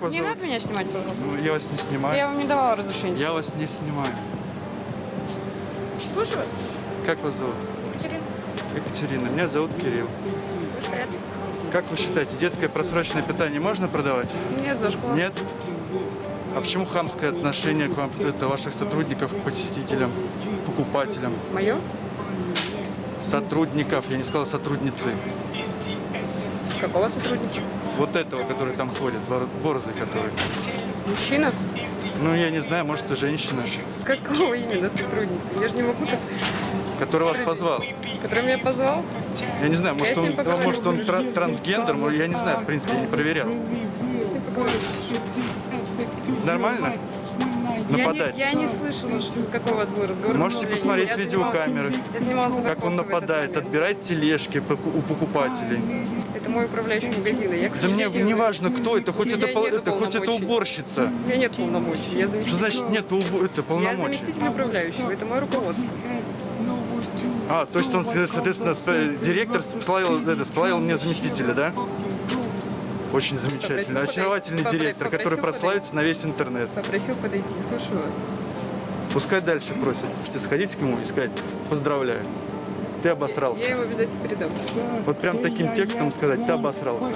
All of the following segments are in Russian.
вас Не зовут? надо меня снимать, пожалуйста. Ну, я вас не снимаю. Я вам не давала разрешения. Я вас не снимаю. Слушаю вас. Как вас зовут? Екатерина. Екатерина. Меня зовут Кирилл. Как вы считаете, детское просроченное питание можно продавать? Нет, за школу. Нет? А почему хамское отношение к вам, это ваших сотрудников, к посетителям, покупателям? Мое? Сотрудников, я не сказал сотрудницы. Какого сотрудника? Вот этого, который там ходит, бор- борзый который. Мужчина? Ну, я не знаю, может, и женщина, Какого именно сотрудника? Я же не могу так... который вас позвал. Который меня позвал? Я не знаю, может, Я он, поговорю. может, он тра- трансгендер, я не знаю, в принципе, я не проверял. Я с ним поговорю. Нормально? Я не, Нападать? я не слышала, какой у вас был разговор. Можете Я посмотреть видеокамеры, Я как он нападает, отбирает тележки у покупателей. Это мой управляющий магазина. Я, Да мне не важно, кто это, хоть это, нету это, хоть это уборщица. У меня нет полномочий. Я Что значит нет это Я полномочий? заместитель управляющего. Это мое руководство. А, то есть он, соответственно, директор сплавил, это, сплавил мне заместителя, да? Очень замечательно. Попросил Очаровательный подойти. директор, Попросил который подойти. прославится на весь интернет. Попросил подойти. Слушаю вас. Пускай дальше просит. Можете сходить к нему и сказать «Поздравляю, ты обосрался». Я его обязательно передам. Вот прям таким текстом сказать «ты обосрался».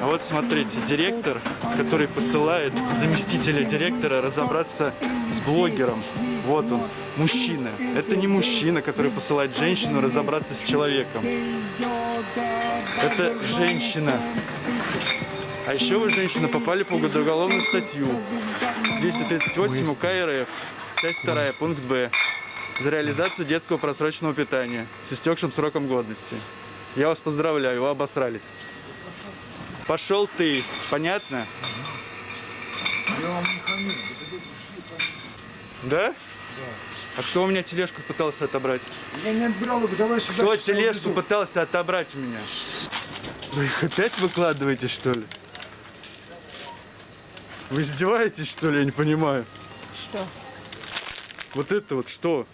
А вот смотрите, директор, который посылает заместителя директора разобраться с блогером. Вот он, мужчина. Это не мужчина, который посылает женщину разобраться с человеком. Это женщина. А еще вы, женщина, попали по уголовную статью. 238 УК РФ. Часть 2, пункт Б. За реализацию детского просроченного питания с истекшим сроком годности. Я вас поздравляю, вы обосрались. Пошел ты, понятно? Да? А кто у меня тележку пытался отобрать? Я не отбирал их, давай сюда. Кто я тележку пытался отобрать у меня? Вы их опять выкладываете, что ли? Вы издеваетесь, что ли? Я не понимаю. Что? Вот это вот что?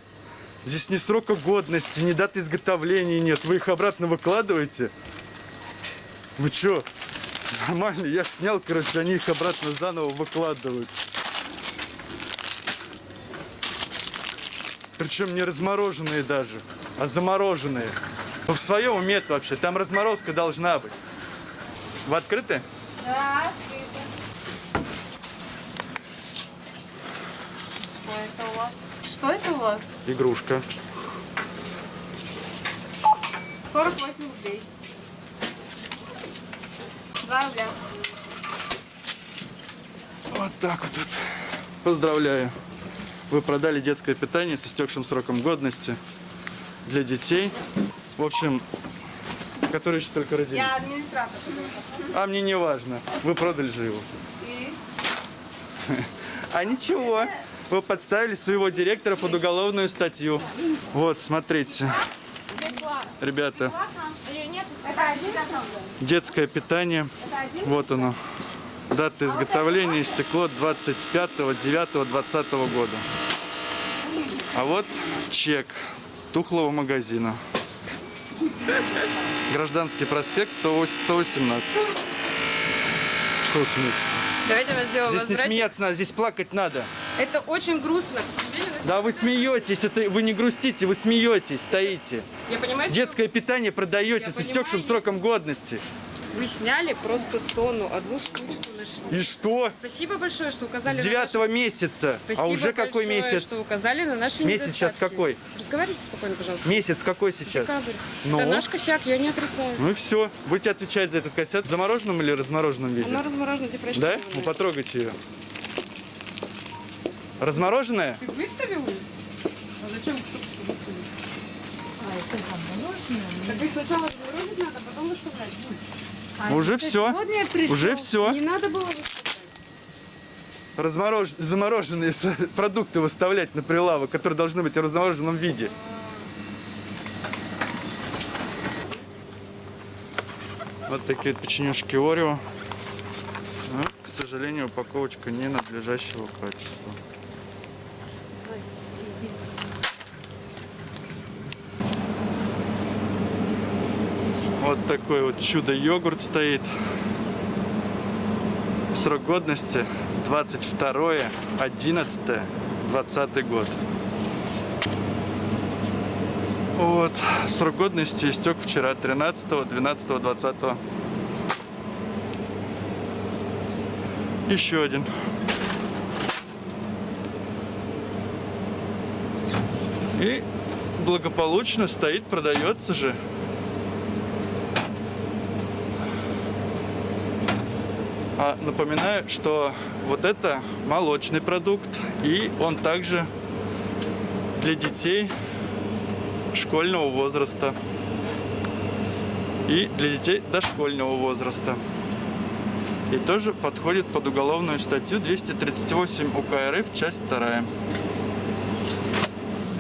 Здесь ни срока годности, ни даты изготовления нет. Вы их обратно выкладываете? Вы чё? Нормально, я снял, короче, они их обратно заново выкладывают. Причем не размороженные даже, а замороженные. Вы в своем уме вообще? Там разморозка должна быть. Вы открыты? Да, Что это у вас? Что это у вас? Игрушка. 48 рублей. 2 рубля. Вот так вот. вот. Поздравляю. Вы продали детское питание с истекшим сроком годности для детей. В общем, которые еще только родились. Я администратор. А мне не важно. Вы продали же его. И? А ничего. Вы подставили своего директора под уголовную статью. Вот, смотрите. Ребята, детское питание. Вот оно. Дата изготовления стекло 25.09.2020 года. А вот чек тухлого магазина. Гражданский проспект 108 118. Что вы смеетесь? Давайте мы сделаем Здесь не возврате. смеяться надо, здесь плакать надо. Это очень грустно, к сожалению. на Да вы смеетесь, это вы не грустите, вы смеетесь, стоите. Я понимаю, что Детское питание продаете Я с истекшим понимаю, сроком годности. вы сняли просто тонну, одну штучку нашли. И что? Спасибо большое, что указали С на девятого наши... месяца. Спасибо А уже какой большое, месяц? что указали на наши Месяц сейчас какой? Разговаривайте спокойно, пожалуйста. Месяц какой сейчас? Декабрь. Ну? Это наш косяк, я не отрицаю. Ну и все. Будете отвечать за этот кассет в замороженном или размороженном виде? Она разморожена, ты прости. Да? меня. Ну потрогайте ее. Размороженная? Ты выставил? А зачем? Так их сначала заморозить надо, а потом выставлять. Уже все. Уже все. Не надо было выставлять. Разморож... Замороженные с- продукты выставлять на прилавок, которые должны быть в размороженном виде. Вот такие вот печенюшки Орео. Но, к сожалению, упаковочка не надлежащего качества. Вот такой вот чудо-йогурт стоит. Срок годности 22 11 20 год. Вот, срок годности истек вчера, 13 12 20 Еще один. И благополучно стоит, продается же. А напоминаю, что вот это молочный продукт, и он также для детей школьного возраста и для детей дошкольного возраста. И тоже подходит под уголовную статью 238 УК РФ, часть 2.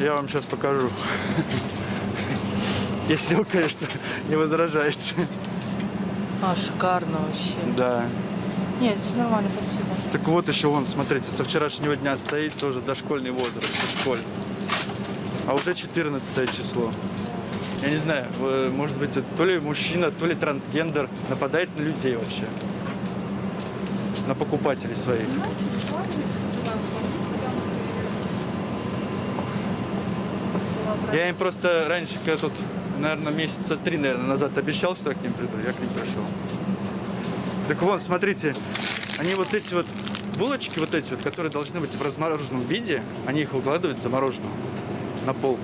Я вам сейчас покажу. Если вы, конечно, не возражаете. А, шикарно вообще. Да. Нет, здесь нормально, спасибо. Так вот еще вон, смотрите, со вчерашнего дня стоит тоже дошкольный возраст, школь. А уже 14 число. Я не знаю, э, может быть, то ли мужчина, то ли трансгендер нападает на людей вообще. На покупателей своих. Я им просто раньше, когда тут, наверное, месяца три, наверное, назад обещал, что я к ним приду, я к ним пришел. Так вон, смотрите, они вот эти вот булочки, вот эти вот, которые должны быть в размороженном виде, они их укладывают замороженным на полку.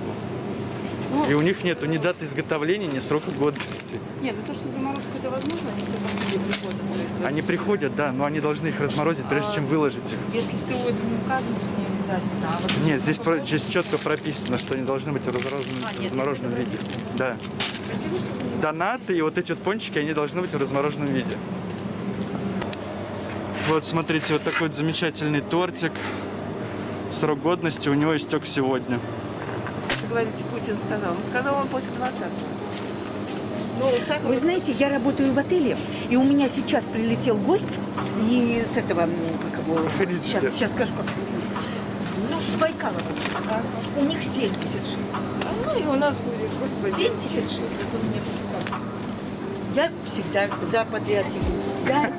И у них нету ни даты изготовления, ни срока годности. Нет, ну то, что заморозка это возможно, они люди приходят. Они приходят, да, но они должны их разморозить, прежде чем выложить их. Если ты вот не указан, то не обязательно. А вот Нет, здесь, про- здесь четко прописано, что они должны быть в размороженном, А, нет, размороженном виде. Да. Донаты и вот эти вот пончики, они должны быть в размороженном виде. Вот, смотрите, вот такой вот замечательный тортик. Срок годности у него истек сегодня. Вы говорите, Путин сказал. Ну, сказал он после 20-го. Ну, сахар... Вы знаете, я работаю в отеле, и у меня сейчас прилетел гость из этого, м, как его, Проходите. сейчас, сейчас скажу, как ну, с Байкалова. У них 76. Ну, и у нас будет, господи. 76, как он мне сказал. Я всегда за патриотизм. Да.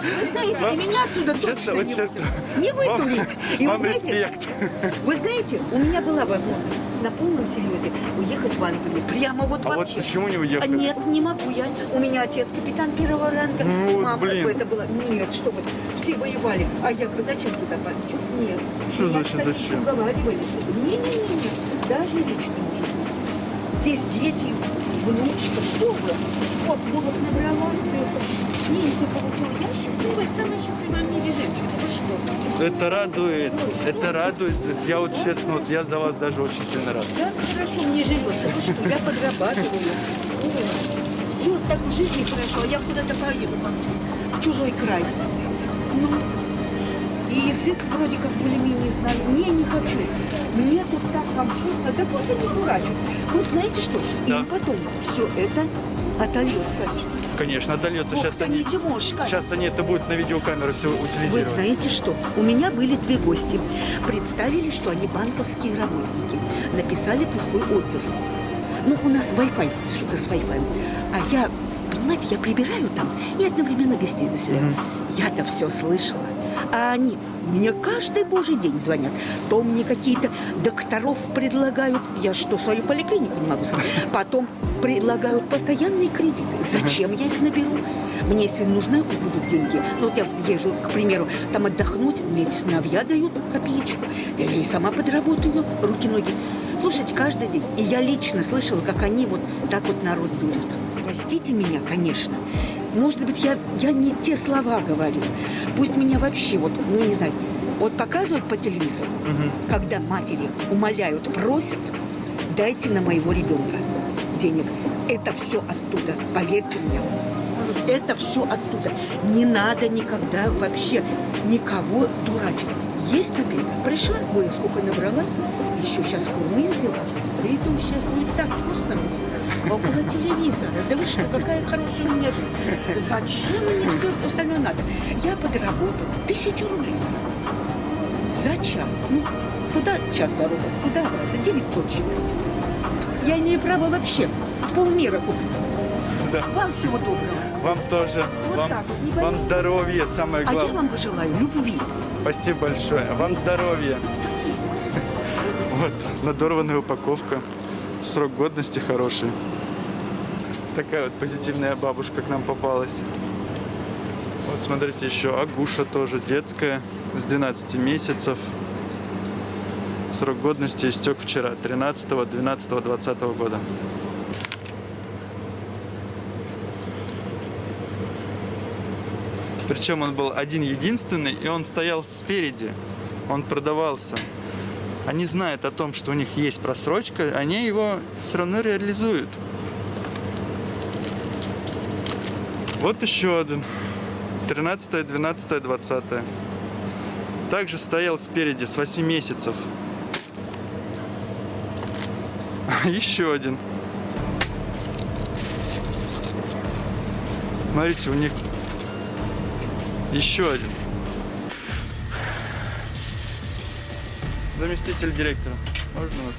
Вы знаете, и меня отсюда Честно, точно вот не, честно. не вытурить. И вы Вам знаете, респект. вы знаете, у меня была возможность на полном серьезе уехать в Англию. Прямо вот А вот вообще. почему не уехали? Нет, не могу я. У меня отец капитан первого ранга. Ну, Мама, блин. это было? Нет, что вы, все воевали. А я говорю, зачем туда подчусь? Нет. Что Меня, значит, кстати, зачем? уговаривали, не-не-не, даже речь не может. Здесь дети, внучка, что вы? Вот, голод набрала, все это. Пенсию получила. Я счастливая, самая счастливая в мире женщина. Вы что? Это радует, это радует. Я вот честно, вот я за вас даже очень сильно рад. Да, хорошо, мне живется. Вы что, я подрабатываю. Все, так в жизни хорошо. А я куда-то поеду в чужой край. Ну, и язык вроде как более-менее знаю. Не, не хочу. Мне тут так комфортно. Да пусть они дурачат. Вы знаете что? Да. Им потом все это отольется. Конечно, отдается. Ох, Сейчас они, не Тимошка. сейчас они это будут на видеокамеру все Вы утилизировать. знаете что? У меня были две гости. Представили, что они банковские работники. Написали плохой отзыв. Ну, у нас Wi-Fi, что-то с Wi-Fi. А я, понимаете, я прибираю там и одновременно гостей заселяю. Я-то все слышала. А они мне каждый божий день звонят. То мне какие-то докторов предлагают. Я что, свою поликлинику не могу сказать. Потом предлагают постоянные кредиты. Зачем я их наберу? Мне, если нужны будут деньги, ну вот я езжу, к примеру, там отдохнуть, мне эти сыновья дают копеечку, я ей сама подработаю, руки-ноги. Слушайте, каждый день. И я лично слышала, как они вот так вот народ дурят. Простите меня, конечно. Может быть, я, я не те слова говорю. Пусть меня вообще вот, ну не знаю, вот показывают по телевизору, когда матери умоляют, просят, дайте на моего ребенка денег. Это все оттуда, поверьте мне. Это все оттуда. Не надо никогда вообще никого дурачить. Есть копейка. Пришла, ой, сколько набрала, еще сейчас хурмы взяла. Приду, сейчас будет так вкусно. Около телевизора. Да вы что, какая хорошая у меня жизнь. Зачем мне все остальное надо? Я подработала тысячу рублей за час. Ну, куда час дорога? Куда обратно? 900 считать. Я имею право вообще полмира купить. Да. Вам всего доброго. Вам тоже. Вот вам, так вот, вам здоровья, самое А я главное. вам пожелаю любви. Спасибо большое. Вам здоровья. Спасибо. Вот, надорванная упаковка. Срок годности хороший. Такая вот позитивная бабушка к нам попалась. Вот смотрите, еще Агуша тоже детская, с 12 месяцев. Срок годности истек вчера, 13 12 20 года. Причем он был один единственный, и он стоял спереди. Он продавался. Они знают о том, что у них есть просрочка, они его все равно реализуют. Вот еще один. 13, 12, 20. Также стоял спереди с 8 месяцев. Еще один. Смотрите, у них еще один. Заместитель директора. Можно вас?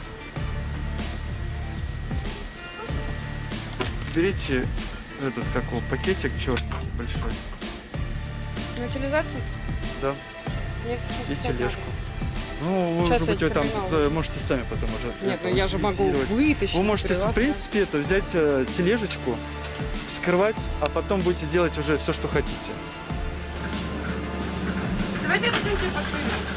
Берите этот, как его, пакетик черный большой. На утилизацию? Да. Нет, сейчас И тележку. Ну, Сейчас может быть, я вы там можете сами потом уже. Нет, ну я же могу вытащить. Вы можете, в принципе, это взять э, тележечку, скрывать, а потом будете делать уже все, что хотите. Давайте откройте пошире.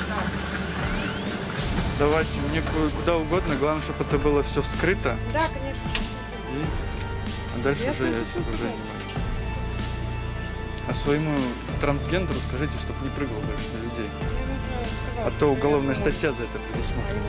Да. Давайте мне ку- куда угодно, главное, чтобы это было все вскрыто. Да, конечно. И... А дальше Я уже я уже не. А своему трансгендеру скажите, чтобы не прыгал больше на людей. А то уголовная статья за это а предусмотрена.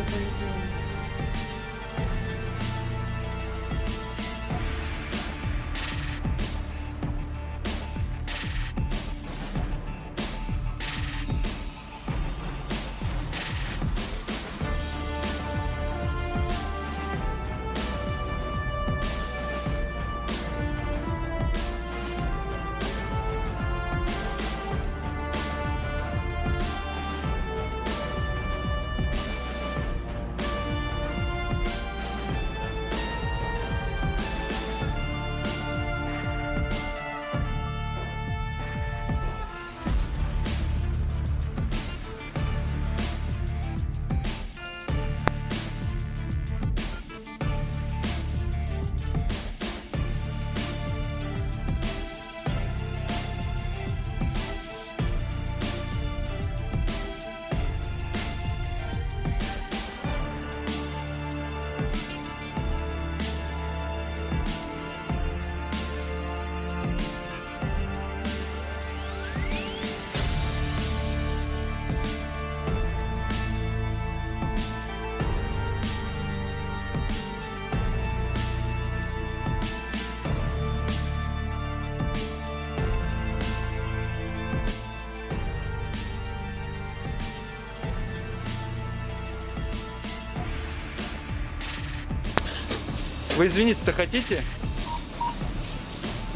Вы извиниться-то хотите?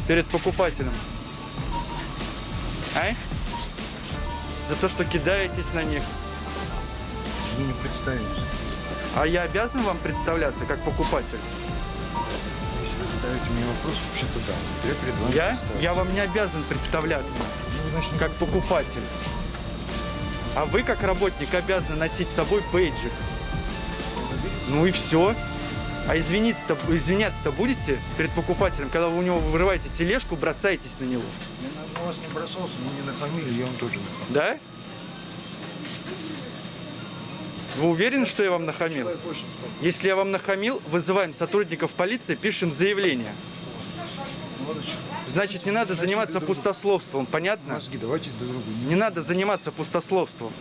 Перед покупателем. А? За то, что кидаетесь на них. Вы не представились. А я обязан вам представляться как покупатель? Если вы задаете мне вопрос, вообще-то да. Я перед вами Я? Я вам не обязан представляться Ну, значит, как покупатель. А вы, как работник, обязаны носить с собой бейджик. Ну и все. А извиниться-то, извиняться-то будете перед покупателем, когда вы у него вырываете тележку, бросаетесь на него? Я на- на вас не бросался, мне не на фамилию, я вам тоже нахамил. Да? Вы уверены, что я вам нахамил? Если я вам нахамил, вызываем сотрудников полиции, пишем заявление. Молодочек. Значит, не надо заниматься пустословством, понятно? Не надо заниматься пустословством.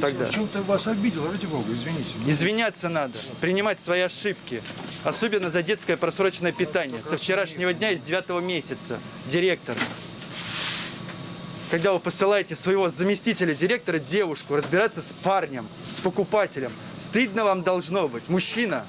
Тогда. В чем-то вас обидел, ради бога, извините. Извиняться надо, принимать свои ошибки. Особенно за детское просроченное питание. Со вчерашнего дня из девятого месяца. Директор. Когда вы посылаете своего заместителя директора, девушку, разбираться с парнем, с покупателем. Стыдно вам должно быть. Мужчина,